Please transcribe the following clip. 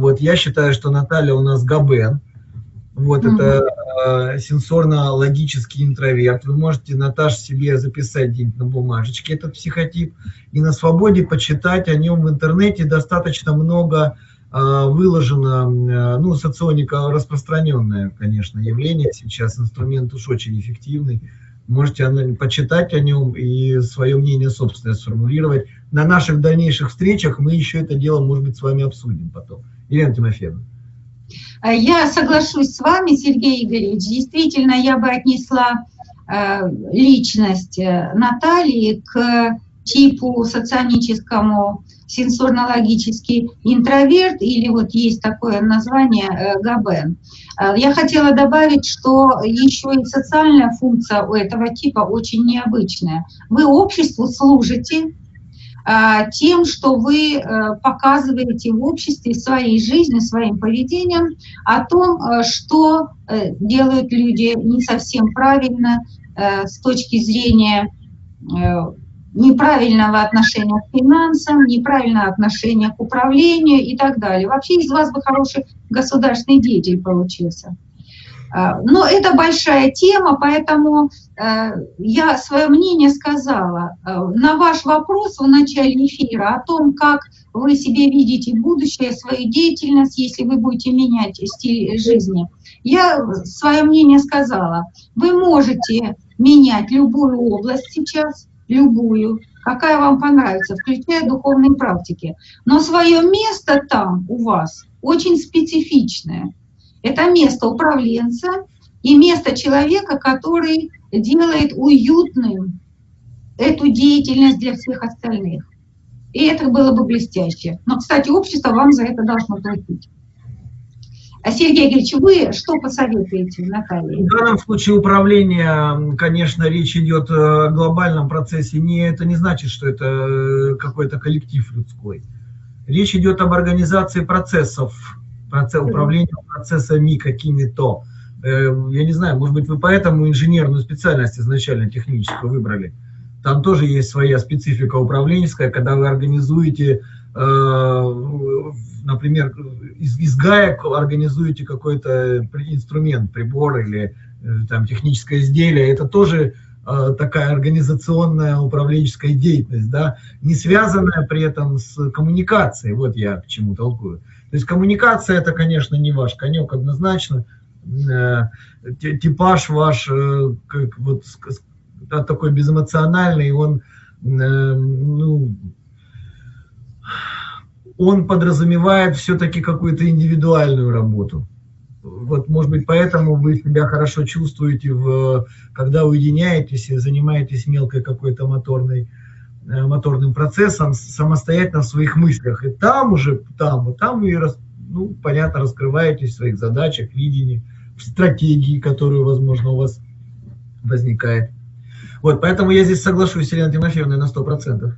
Вот, я считаю, что Наталья у нас Габен. Вот, mm -hmm. это э, сенсорно-логический интроверт. Вы можете, Наташ, себе записать где-нибудь на бумажечке этот психотип и на свободе почитать о нем в интернете. Достаточно много э, выложено, э, ну, соционика распространенное, конечно, явление сейчас, инструмент уж очень эффективный. Можете почитать о нем и свое мнение собственное сформулировать. На наших дальнейших встречах мы еще это дело, может быть, с вами обсудим потом. Елена Тимофеевна. Э, я соглашусь с вами, Сергей Игоревич. Действительно, я бы отнесла э, личность э, Натальи к типу соционическому сенсорно-логический интроверт, или вот есть такое название Габен. Я хотела добавить, что еще и социальная функция у этого типа очень необычная. Вы обществу служите, а, тем, что вы э, показываете в обществе своей жизнью, своим поведением о том, э, что э, делают люди не совсем правильно с точки зрения неправильного отношения к финансам, неправильного отношения к управлению и так далее. Вообще из вас бы хороший государственный деятель получился. А, но это большая тема, поэтому э, я свое мнение сказала. Э, на ваш вопрос в начале эфира о том, как вы себе видите будущее, свою деятельность, если вы будете менять стиль жизни, я свое мнение сказала. Вы можете менять любую область сейчас, любую, какая вам понравится, включая духовные практики. Но свое место там у вас очень специфичное. Это место управленца и место человека, который делает уютным эту деятельность для всех остальных. И это было бы блестяще. Но, кстати, общество вам за это должно платить. А Сергей Григорьевич, вы что посоветуете, Наталья? В данном случае управление, конечно, речь идет о глобальном процессе. Не, это не значит, что это какой-то коллектив людской. Речь идет об организации процессов процесс, управления процессами какими-то. Э, я не знаю, может быть, вы поэтому инженерную специальность изначально техническую выбрали. Там тоже есть своя специфика управленческая, когда вы организуете, э, например, из, из гаек организуете какой-то инструмент, прибор или э, там техническое изделие. Это тоже такая организационная управленческая деятельность, да, не связанная при этом с коммуникацией. Вот я к чему толкую. То есть коммуникация это, конечно, не ваш конек однозначно. Э, типаж ваш э, как, вот, такой безэмоциональный, он, э, ну, он подразумевает все-таки какую-то индивидуальную работу. Вот, может быть, поэтому вы себя хорошо чувствуете, в, когда уединяетесь и занимаетесь мелкой какой-то моторной Э, моторным процессом самостоятельно в своих мыслях. И там уже, там, там вы, ну, понятно, раскрываетесь в своих задачах, видении, в стратегии, которую, возможно, у вас возникает. Вот, поэтому я здесь соглашусь с Еленой Тимофеевной на 100%.